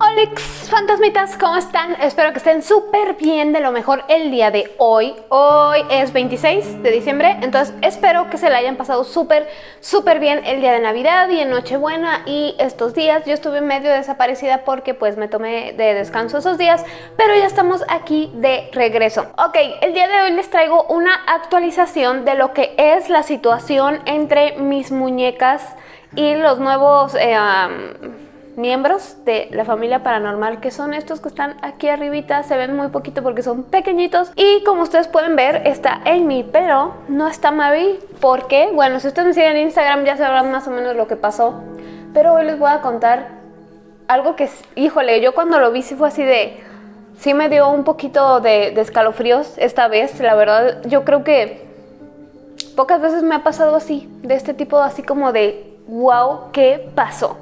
Alex. Fantasmitas, ¿cómo están? Espero que estén súper bien, de lo mejor el día de hoy. Hoy es 26 de diciembre, entonces espero que se la hayan pasado súper, súper bien el día de Navidad y en Nochebuena y estos días. Yo estuve medio desaparecida porque pues me tomé de descanso esos días, pero ya estamos aquí de regreso. Ok, el día de hoy les traigo una actualización de lo que es la situación entre mis muñecas y los nuevos... Eh, miembros de la familia paranormal que son estos que están aquí arribita, se ven muy poquito porque son pequeñitos. Y como ustedes pueden ver está Amy, pero no está Marie porque, bueno, si ustedes me siguen en Instagram ya sabrán más o menos lo que pasó, pero hoy les voy a contar algo que, híjole, yo cuando lo vi sí fue así de... Sí me dio un poquito de, de escalofríos esta vez, la verdad, yo creo que pocas veces me ha pasado así, de este tipo así como de wow, ¿qué pasó?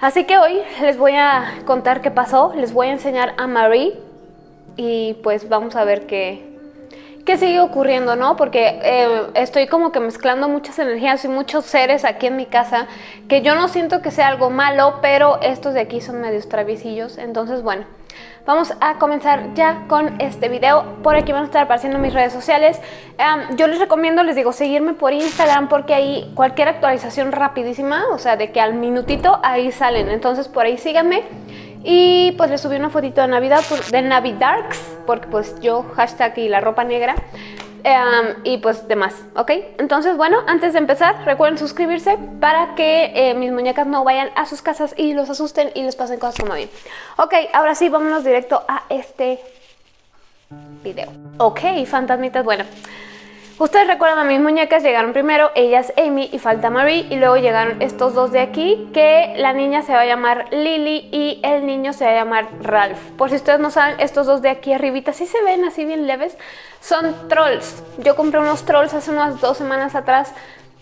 Así que hoy les voy a contar qué pasó, les voy a enseñar a Marie y pues vamos a ver qué, qué sigue ocurriendo, ¿no? Porque eh, estoy como que mezclando muchas energías y muchos seres aquí en mi casa que yo no siento que sea algo malo, pero estos de aquí son medios traviesillos, entonces bueno... Vamos a comenzar ya con este video. Por aquí van a estar apareciendo mis redes sociales. yo les recomiendo, les digo, seguirme por Instagram porque ahí cualquier actualización rapidísima, o sea, de que al minutito ahí salen. Entonces por ahí síganme. Y pues les subí una fotito de Navidad, de Navidarks, porque pues yo, hashtag y la ropa negra. Em, y pues demás, ¿ok? Entonces, bueno, antes de empezar, recuerden suscribirse para que eh, mis muñecas no vayan a sus casas y los asusten y les pasen cosas como bien. Ok, ahora sí, vámonos directo a este video. Ok, fantasmitas, bueno. Ustedes recuerdan a mis muñecas, llegaron primero, ellas Amy y falta Marie y luego llegaron estos dos de aquí que la niña se va a llamar Lily y el niño se va a llamar Ralph. Por si ustedes no saben, estos dos de aquí arribita sí se ven así bien leves, son trolls. Yo compré unos trolls hace unas dos semanas atrás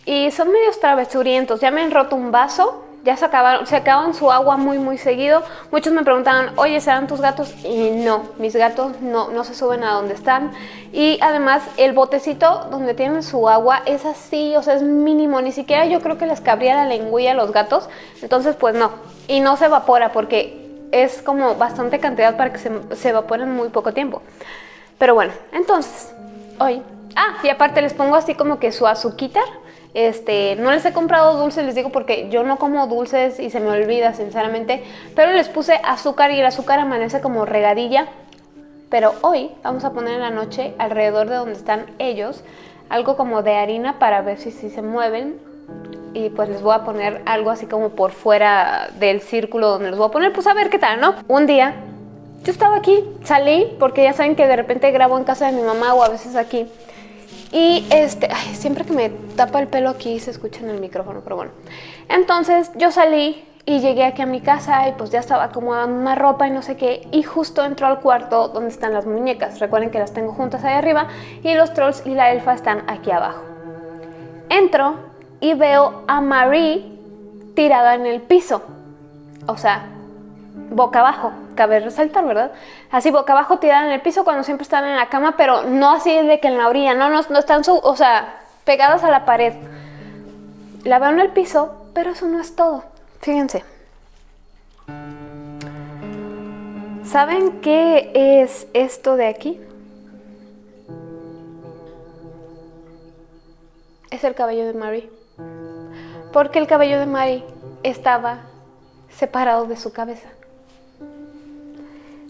y son medios travesurientos. Ya me han roto un vaso ya se acabaron, se acaban su agua muy muy seguido. Muchos me preguntaban, oye, ¿serán tus gatos? Y no, mis gatos no, no se suben a donde están. Y además el botecito donde tienen su agua es así, o sea, es mínimo. Ni siquiera yo creo que les cabría la lengüilla a los gatos. Entonces, pues no. Y no se evapora porque es como bastante cantidad para que se, se evaporen muy poco tiempo. Pero bueno, entonces, hoy... Ah, y aparte les pongo así como que su azuquita este, no les he comprado dulces, les digo porque yo no como dulces y se me olvida sinceramente, pero les puse azúcar y el azúcar amanece como regadilla. Pero hoy vamos a poner en la noche alrededor de donde están ellos algo como de harina para ver si, si se mueven y pues les voy a poner algo así como por fuera del círculo donde los voy a poner, pues a ver qué tal, ¿no? Un día yo estaba aquí, salí porque ya saben que de repente grabo en casa de mi mamá o a veces aquí y este, siempre que me tapa el pelo aquí se escucha en el micrófono, pero bueno. Entonces yo salí y llegué aquí a mi casa y pues ya estaba acomodando una ropa y no sé qué y justo entró al cuarto donde están las muñecas. Recuerden que las tengo juntas ahí arriba y los trolls y la elfa están aquí abajo. Entro y veo a Marie tirada en el piso. O sea, boca abajo, cabe resaltar, ¿verdad? Así boca abajo tirada en el piso cuando siempre están en la cama, pero no así de que en la orilla, no, no, no están, su, o sea, pegadas a la pared. La veo en el piso, pero eso no es todo. Fíjense. ¿Saben qué es esto de aquí? Es el cabello de Mary. Porque el cabello de Mary estaba separado de su cabeza.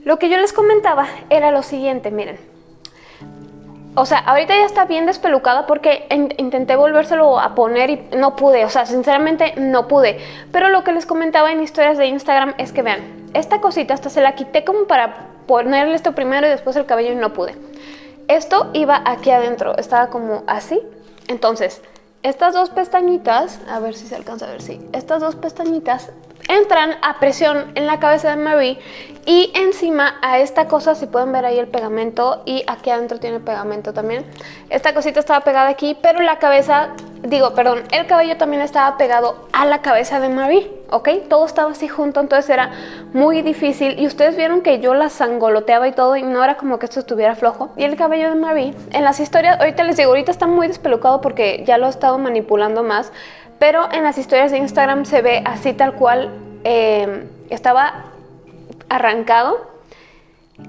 Lo que yo les comentaba era lo siguiente, miren. O sea, ahorita ya está bien despelucada porque intenté volvérselo a poner y no pude. O sea, sinceramente no pude. Pero lo que les comentaba en historias de Instagram es que vean, esta cosita hasta se la quité como para ponerle esto primero y después el cabello y no pude. Esto iba aquí adentro, estaba como así. Entonces, estas dos pestañitas, a ver si se alcanza a ver, sí. Estas dos pestañitas entran a presión en la cabeza de Marie y encima a esta cosa, si pueden ver ahí el pegamento y aquí adentro tiene pegamento también. Esta cosita estaba pegada aquí, pero la cabeza, digo, perdón, el cabello también estaba pegado a la cabeza de Marie, ¿ok? Todo estaba así junto, entonces era muy difícil y ustedes vieron que yo la sangoloteaba y todo y no era como que esto estuviera flojo. Y el cabello de Marie, en las historias, ahorita les digo, ahorita está muy despelucado porque ya lo he estado manipulando más, pero en las historias de Instagram se ve así tal cual eh, estaba arrancado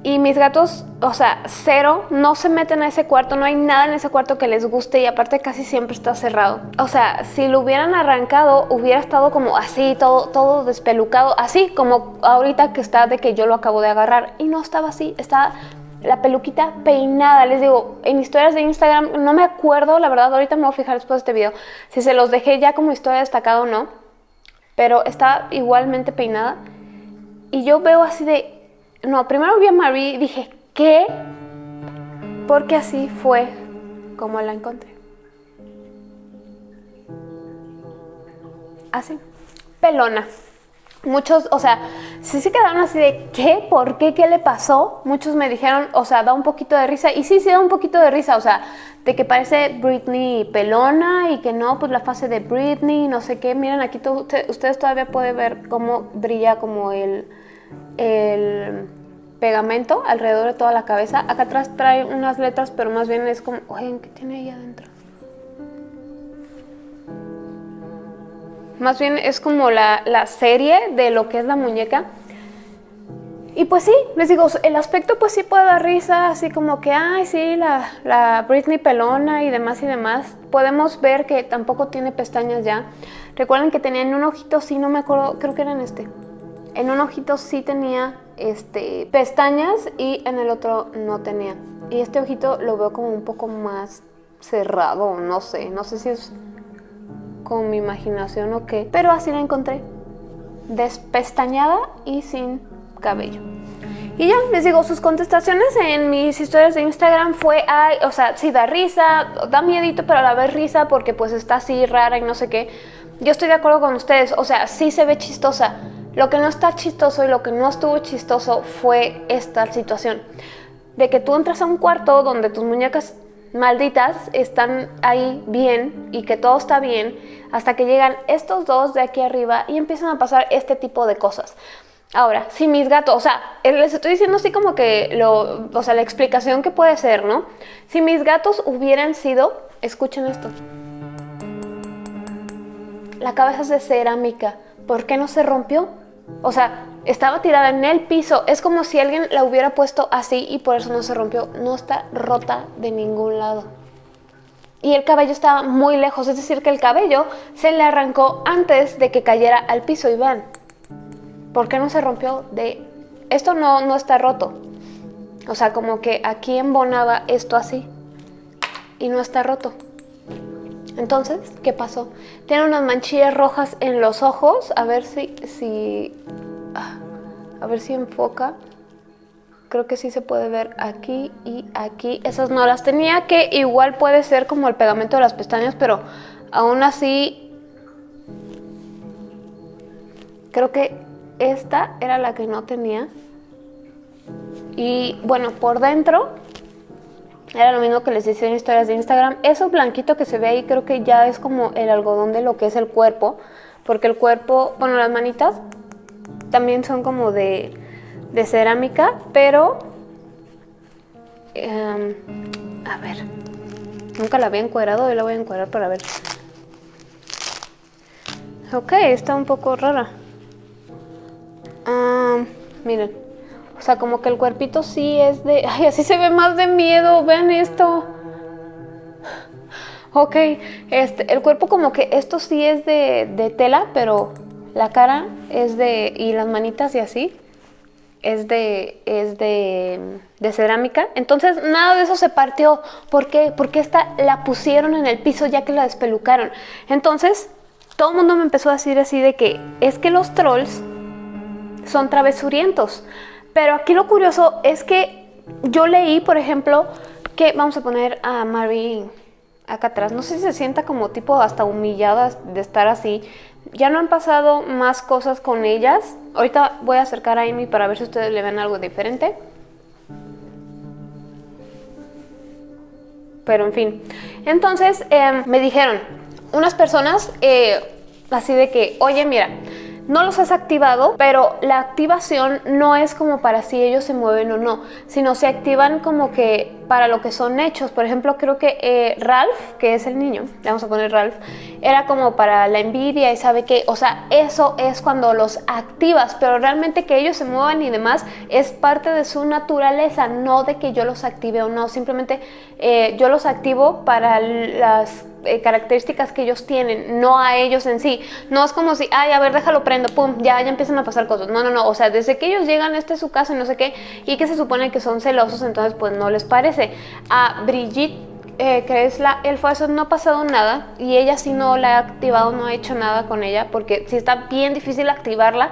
y mis gatos, o sea, cero, no se meten a ese cuarto, no hay nada en ese cuarto que les guste y aparte casi siempre está cerrado. O sea, si lo hubieran arrancado, hubiera estado como así, todo, todo despelucado, así como ahorita que está de que yo lo acabo de agarrar. Y no estaba así, estaba la peluquita peinada. Les digo, en historias de Instagram, no me acuerdo, la verdad, ahorita me voy a fijar después de este video, si se los dejé ya como historia destacada o no, pero está igualmente peinada. Y yo veo así de, no, primero vi a Marie y dije, ¿qué? Porque así fue como la encontré. Así, pelona. Muchos, o sea, sí se quedaron así de ¿qué? ¿Por qué? ¿Qué le pasó? Muchos me dijeron, o sea, da un poquito de risa. Y sí, sí da un poquito de risa, o sea, de que parece Britney pelona y que no, pues la fase de Britney, no sé qué. Miren, aquí ustedes todavía pueden ver cómo brilla como el, el pegamento alrededor de toda la cabeza. Acá atrás trae unas letras, pero más bien es como, oye, ¿qué tiene ahí adentro? Más bien es como la, serie de lo que es la muñeca. Y pues sí, les digo, el aspecto pues sí puede dar risa, así como que, ay, sí, la, la Britney pelona y demás y demás. Podemos ver que tampoco tiene pestañas ya. Recuerden que tenía en un ojito, sí, no me acuerdo, creo que era en este. En un ojito sí tenía este, pestañas y en el otro no tenía. Y este ojito lo veo como un poco más cerrado, no sé, no sé si es con mi imaginación o qué, pero así la encontré, despestañada y sin cabello. Y ya, les digo, sus contestaciones en mis historias de Instagram fue, o sea, sí da risa, da miedito, pero a la vez risa porque pues está así rara y no sé qué. Yo estoy de acuerdo con ustedes, o sea, sí se ve chistosa, lo que no está chistoso y lo que no estuvo chistoso fue esta situación. De que tú entras a un cuarto donde tus muñecas malditas están ahí bien y que todo está bien hasta que llegan estos dos de aquí arriba y empiezan a pasar este tipo de cosas. Ahora, si mis gatos, o sea, eh, les estoy diciendo así como que lo, o sea, la explicación que puede ser, ¿no? Si mis gatos hubieran sido, escuchen esto. La cabeza es de cerámica. ¿Por qué no se rompió? O sea, estaba tirada en el piso. Es como si alguien la hubiera puesto así y por eso no se rompió. No está rota de ningún lado. Y el cabello estaba muy lejos, es decir, que el cabello se le arrancó antes de que cayera al piso. Y vean, ¿por qué no se rompió? De Esto no, no está roto. O sea, como que aquí embonaba esto así y no está roto. Entonces, ¿qué pasó? Tiene unas manchillas rojas en los ojos. A ver si... si ah, a ver si enfoca. Creo que sí se puede ver aquí y aquí. Esas no las tenía, que igual puede ser como el pegamento de las pestañas, pero aún así... Creo que esta era la que no tenía. Y bueno, por dentro era lo mismo que les decía en historias de Instagram. Eso blanquito que se ve ahí creo que ya es como el algodón de lo que es el cuerpo. Porque el cuerpo, bueno, las manitas también son como de, cerámica, pero... Em, a ver, nunca la había encuadrado y la voy a encuadrar para ver. Ok, está un poco rara. miren, o sea, como que el cuerpito sí es de... Ay, así se ve más de miedo, vean esto. Ok, este, el cuerpo como que esto sí es de, tela, pero la cara es de... y las manitas y así es de, es de, de, cerámica. Entonces nada de eso se partió. ¿Por qué? Porque esta la pusieron en el piso ya que la despelucaron. Entonces todo el mundo me empezó a decir así de que es que los trolls son travesurientos. Pero aquí lo curioso es que yo leí, por ejemplo, que vamos a poner a Marie acá atrás. No sé si se sienta como tipo hasta humillada de estar así. Ya no han pasado más cosas con ellas. Ahorita voy a acercar a Amy para ver si ustedes le ven algo diferente. Pero en fin. Entonces em, me dijeron unas personas eh, así de que, oye, mira, no los has activado, pero la activación no es como para si ellos se mueven o no, sino se activan como que para lo que son hechos. Por ejemplo, creo que eh, Ralph, que es el niño, le vamos a poner Ralph, era como para la envidia y sabe que, o sea, eso es cuando los activas, pero realmente que ellos se muevan y demás es parte de su naturaleza, no de que yo los active o no, simplemente eh, yo los activo para las eh, características que ellos tienen, no a ellos en sí. No es como si, ay, a ver, déjalo prendo, pum, ya, ya empiezan a pasar cosas. No, no, no, o sea, desde que ellos llegan, este es su casa, no sé qué, y que se supone que son celosos, entonces pues no les parece. A Brigitte eh, es la elfa, eso no ha pasado nada y ella sí no la ha activado, no ha hecho nada con ella porque sí está bien difícil activarla.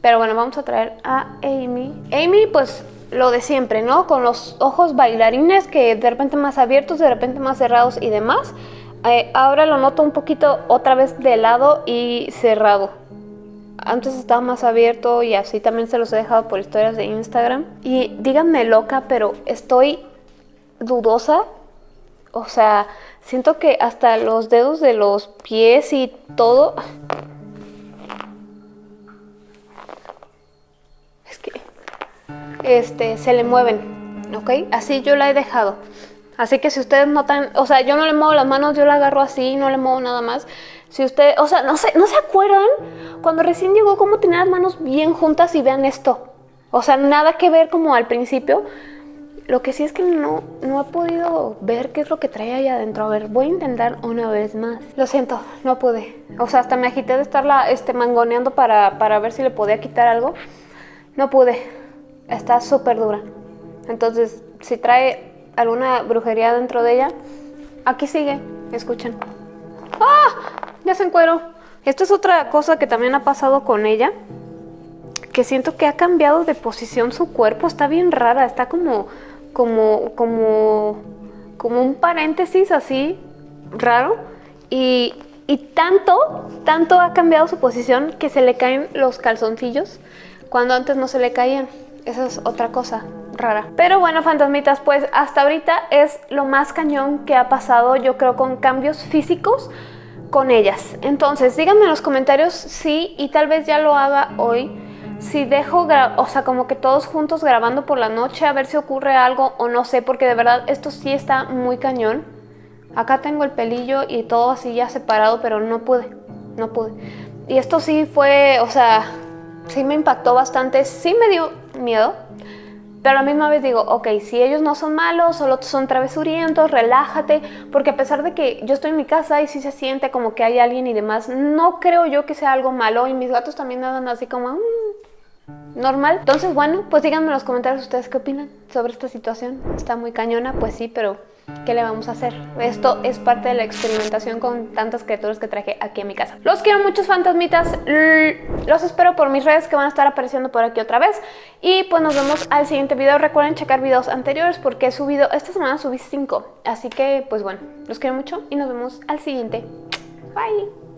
Pero bueno, vamos a traer a Amy. Amy, pues lo de siempre, ¿no? Con los ojos bailarines que de repente más abiertos, de repente más cerrados y demás. Eh, ahora lo noto un poquito otra vez de lado y cerrado. Antes estaba más abierto y así también se los he dejado por historias de Instagram. Y díganme loca, pero estoy dudosa. O sea, siento que hasta los dedos de los pies y todo... Es que... Este, se le mueven, ¿ok? Así yo la he dejado. Así que si ustedes notan, o sea, yo no le muevo las manos, yo la agarro así, no le muevo nada más. Si usted, o sea, no sé, ¿no se acuerdan cuando recién llegó cómo tenía las manos bien juntas y vean esto? O sea, nada que ver como al principio. Lo que sí es que no, no he podido ver qué es lo que trae ahí adentro. A ver, voy a intentar una vez más. Lo siento, no pude. O sea, hasta me agité de estarla este, mangoneando para, para ver si le podía quitar algo. No pude. Está súper dura. Entonces, si trae alguna brujería dentro de ella. Aquí sigue, escuchen. ¡Ah! Ya se encuero. Esta es otra cosa que también ha pasado con ella. Que siento que ha cambiado de posición su cuerpo. Está bien rara. Está como, como, como, como un paréntesis así raro. Y, y tanto, tanto ha cambiado su posición que se le caen los calzoncillos cuando antes no se le caían. Esa es otra cosa rara. Pero bueno, fantasmitas, pues hasta ahorita es lo más cañón que ha pasado, yo creo, con cambios físicos con ellas. Entonces, díganme en los comentarios si, y tal vez ya lo haga hoy, si dejo, o sea, como que todos juntos grabando por la noche, a ver si ocurre algo o no sé, porque de verdad esto sí está muy cañón. Acá tengo el pelillo y todo así ya separado, pero no pude, no pude. Y esto sí fue, o sea, sí me impactó bastante, sí me dio miedo, pero a la misma vez digo, ok, si ellos no son malos, solo son travesurientos, relájate, porque a pesar de que yo estoy en mi casa y sí se siente como que hay alguien y demás, no creo yo que sea algo malo y mis gatos también andan así como... Mm, normal. Entonces, bueno, pues díganme en los comentarios ustedes qué opinan sobre esta situación. Está muy cañona, pues sí, pero ¿qué le vamos a hacer? Esto es parte de la experimentación con tantas criaturas que traje aquí en mi casa. Los quiero muchos fantasmitas, los espero por mis redes que van a estar apareciendo por aquí otra vez y pues nos vemos al siguiente video. Recuerden checar videos anteriores porque he subido, esta semana subí 5, así que pues bueno, los quiero mucho y nos vemos al siguiente. Bye.